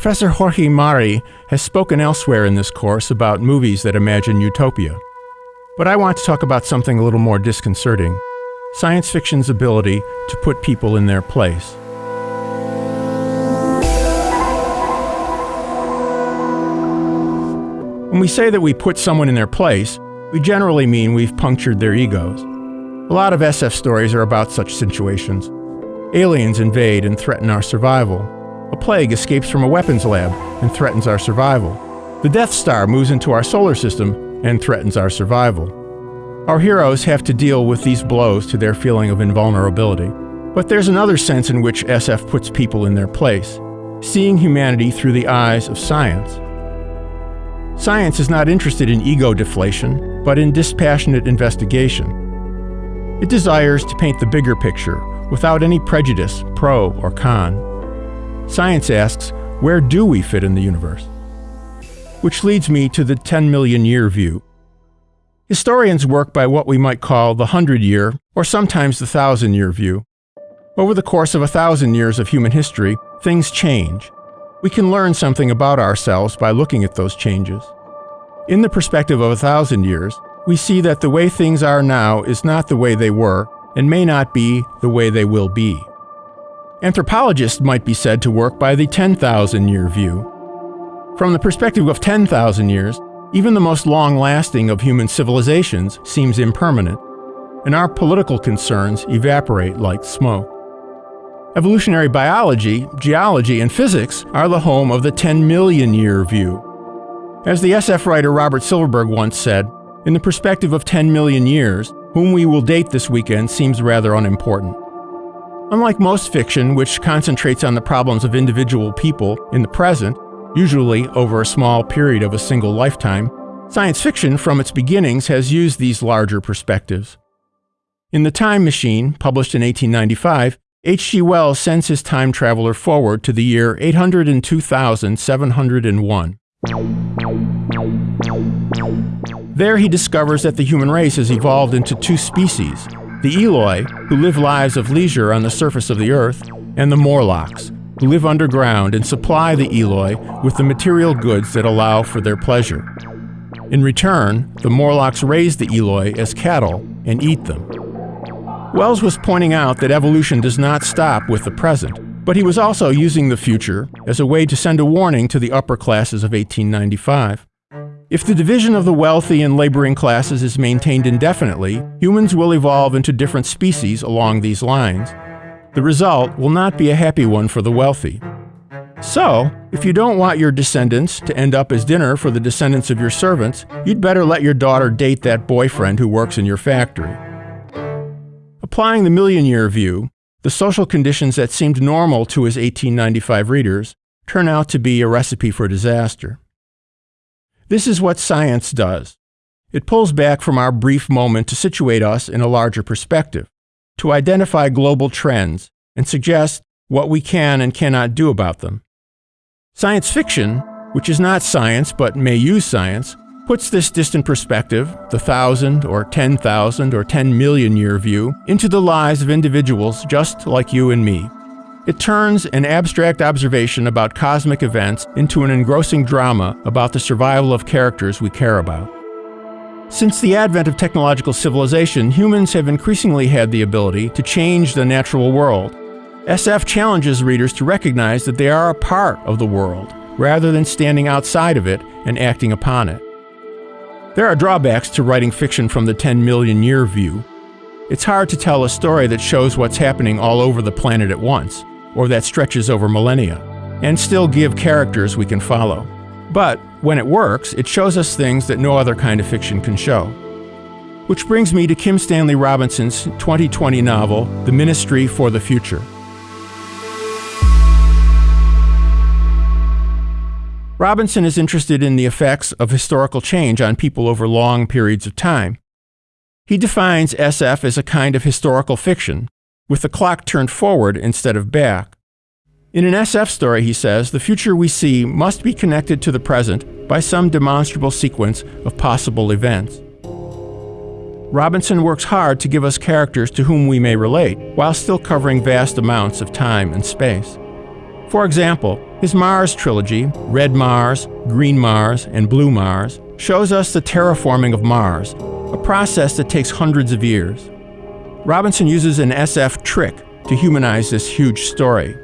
Professor Jorge Mari has spoken elsewhere in this course about movies that imagine utopia. But I want to talk about something a little more disconcerting science fiction's ability to put people in their place. When we say that we put someone in their place, we generally mean we've punctured their egos. A lot of SF stories are about such situations. Aliens invade and threaten our survival. A plague escapes from a weapons lab and threatens our survival. The Death Star moves into our solar system and threatens our survival. Our heroes have to deal with these blows to their feeling of invulnerability. But there's another sense in which SF puts people in their place, seeing humanity through the eyes of science. Science is not interested in ego deflation, but in dispassionate investigation. It desires to paint the bigger picture without any prejudice, pro or con. Science asks, where do we fit in the universe? Which leads me to the 10 million year view. Historians work by what we might call the 100 year, or sometimes the 1,000 year view. Over the course of a thousand years of human history, things change. We can learn something about ourselves by looking at those changes. In the perspective of a thousand years, we see that the way things are now is not the way they were, and may not be the way they will be. Anthropologists might be said to work by the 10,000 year view. From the perspective of 10,000 years, even the most long lasting of human civilizations seems impermanent, and our political concerns evaporate like smoke. Evolutionary biology, geology, and physics are the home of the 10 million year view. As the SF writer Robert Silverberg once said, in the perspective of 10 million years, whom we will date this weekend seems rather unimportant. Unlike most fiction, which concentrates on the problems of individual people in the present, usually over a small period of a single lifetime, science fiction from its beginnings has used these larger perspectives. In The Time Machine, published in 1895, H.G. Wells sends his time traveler forward to the year 802,701. There he discovers that the human race has evolved into two species the Eloi, who live lives of leisure on the surface of the earth, and the Morlocks, who live underground and supply the Eloi with the material goods that allow for their pleasure. In return, the Morlocks raise the Eloi as cattle and eat them. Wells was pointing out that evolution does not stop with the present, but he was also using the future as a way to send a warning to the upper classes of 1895. If the division of the wealthy and laboring classes is maintained indefinitely, humans will evolve into different species along these lines. The result will not be a happy one for the wealthy. So, if you don't want your descendants to end up as dinner for the descendants of your servants, you'd better let your daughter date that boyfriend who works in your factory. Applying the million year view, the social conditions that seemed normal to his 1895 readers turn out to be a recipe for disaster. This is what science does. It pulls back from our brief moment to situate us in a larger perspective, to identify global trends, and suggest what we can and cannot do about them. Science fiction, which is not science but may use science, puts this distant perspective, the thousand or ten thousand or ten million year view, into the lives of individuals just like you and me. It turns an abstract observation about cosmic events into an engrossing drama about the survival of characters we care about. Since the advent of technological civilization, humans have increasingly had the ability to change the natural world. SF challenges readers to recognize that they are a part of the world, rather than standing outside of it and acting upon it. There are drawbacks to writing fiction from the 10 million year view. It's hard to tell a story that shows what's happening all over the planet at once or that stretches over millennia, and still give characters we can follow. But when it works, it shows us things that no other kind of fiction can show. Which brings me to Kim Stanley Robinson's 2020 novel, The Ministry for the Future. Robinson is interested in the effects of historical change on people over long periods of time. He defines SF as a kind of historical fiction with the clock turned forward instead of back. In an SF story, he says, the future we see must be connected to the present by some demonstrable sequence of possible events. Robinson works hard to give us characters to whom we may relate, while still covering vast amounts of time and space. For example, His Mars trilogy, Red Mars, Green Mars, and Blue Mars, shows us the terraforming of Mars, a process that takes hundreds of years. Robinson uses an SF trick to humanize this huge story.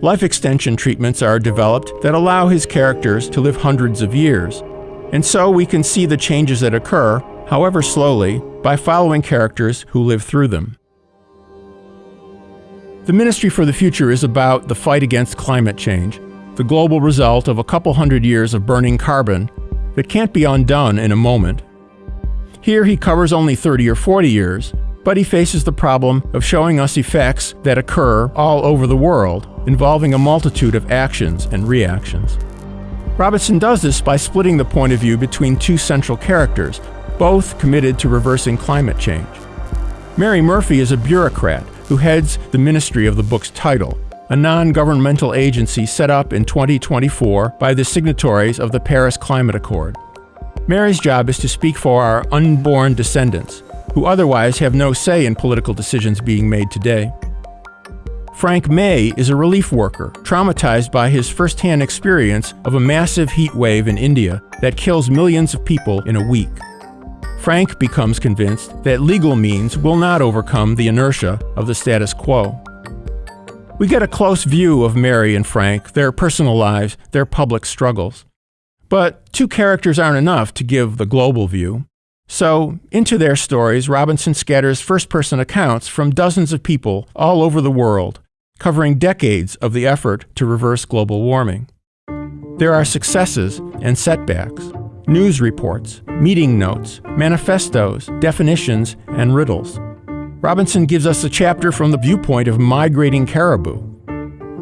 Life extension treatments are developed that allow his characters to live hundreds of years, and so we can see the changes that occur, however slowly, by following characters who live through them. The Ministry for the Future is about the fight against climate change, the global result of a couple hundred years of burning carbon that can't be undone in a moment. Here he covers only 30 or 40 years, but he faces the problem of showing us effects that occur all over the world, involving a multitude of actions and reactions. Robinson does this by splitting the point of view between two central characters, both committed to reversing climate change. Mary Murphy is a bureaucrat who heads the ministry of the book's title, a non governmental agency set up in 2024 by the signatories of the Paris Climate Accord. Mary's job is to speak for our unborn descendants, who otherwise have no say in political decisions being made today. Frank May is a relief worker, traumatized by his firsthand experience of a massive heat wave in India that kills millions of people in a week. Frank becomes convinced that legal means will not overcome the inertia of the status quo. We get a close view of Mary and Frank, their personal lives, their public struggles. But two characters aren't enough to give the global view. So, into their stories, Robinson scatters first person accounts from dozens of people all over the world, covering decades of the effort to reverse global warming. There are successes and setbacks, news reports, meeting notes, manifestos, definitions, and riddles. Robinson gives us a chapter from the viewpoint of migrating caribou.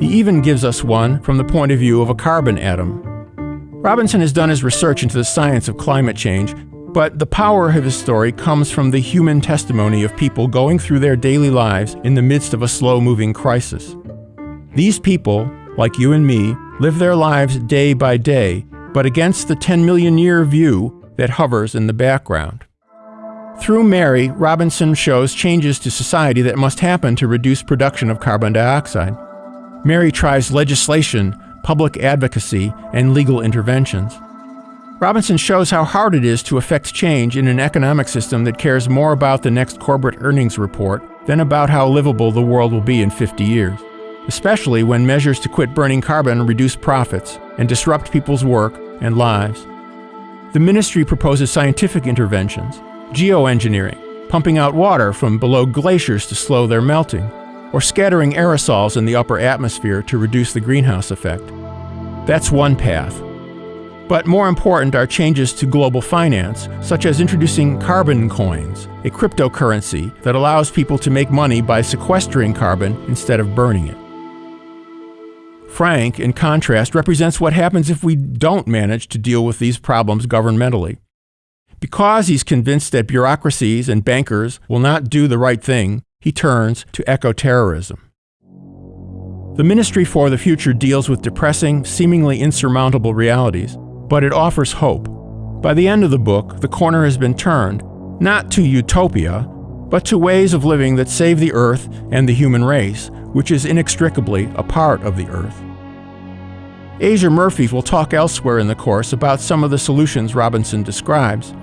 He even gives us one from the point of view of a carbon atom. Robinson has done his research into the science of climate change, but the power of his story comes from the human testimony of people going through their daily lives in the midst of a slow moving crisis. These people, like you and me, live their lives day by day, but against the 10 million year view that hovers in the background. Through Mary, Robinson shows changes to society that must happen to reduce production of carbon dioxide. Mary tries legislation, public advocacy, and legal interventions. Robinson shows how hard it is to affect change in an economic system that cares more about the next corporate earnings report than about how livable the world will be in 50 years, especially when measures to quit burning carbon reduce profits and disrupt people's work and lives. The ministry proposes scientific interventions geoengineering, pumping out water from below glaciers to slow their melting, or scattering aerosols in the upper atmosphere to reduce the greenhouse effect. That's one path. But more important are changes to global finance, such as introducing carbon coins, a cryptocurrency that allows people to make money by sequestering carbon instead of burning it. Frank, in contrast, represents what happens if we don't manage to deal with these problems governmentally. Because he's convinced that bureaucracies and bankers will not do the right thing, he turns to eco-terrorism. The Ministry for the Future deals with depressing, seemingly insurmountable realities, but it offers hope. By the end of the book, the corner has been turned, not to utopia, but to ways of living that save the Earth and the human race, which is inextricably a part of the Earth. Asia Murphy will talk elsewhere in the course about some of the solutions Robinson describes,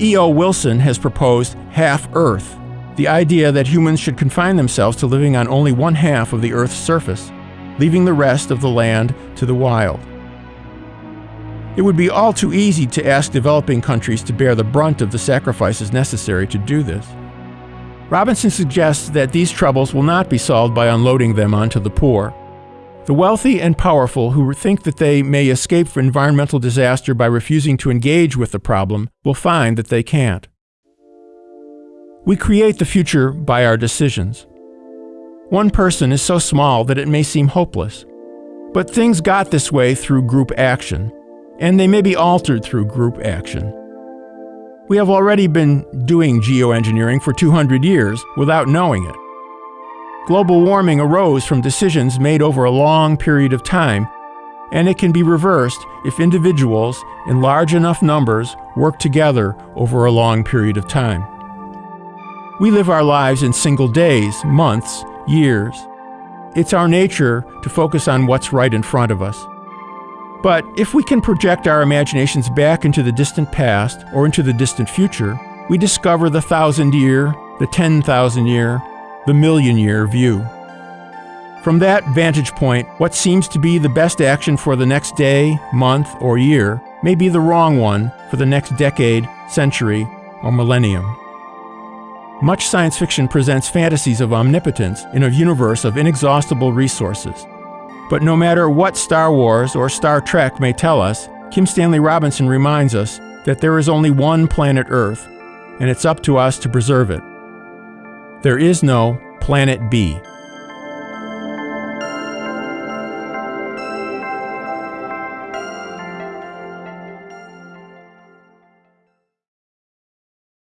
E.O. Wilson has proposed half Earth, the idea that humans should confine themselves to living on only one half of the Earth's surface, leaving the rest of the land to the wild. It would be all too easy to ask developing countries to bear the brunt of the sacrifices necessary to do this. Robinson suggests that these troubles will not be solved by unloading them onto the poor. The wealthy and powerful who think that they may escape from environmental disaster by refusing to engage with the problem will find that they can't. We create the future by our decisions. One person is so small that it may seem hopeless. But things got this way through group action, and they may be altered through group action. We have already been doing geoengineering for 200 years without knowing it. Global warming arose from decisions made over a long period of time, and it can be reversed if individuals in large enough numbers work together over a long period of time. We live our lives in single days, months, years. it's our nature to focus on what's right in front of us. But if we can project our imaginations back into the distant past or into the distant future, we discover the thousand year, the 10,000 year, the million year view. From that vantage point, what seems to be the best action for the next day, month, or year may be the wrong one for the next decade, century, or millennium. Much science fiction presents fantasies of omnipotence in a universe of inexhaustible resources. But no matter what Star Wars or Star Trek may tell us, Kim Stanley Robinson reminds us that there is only one planet Earth, and it's up to us to preserve it. There is no Planet B.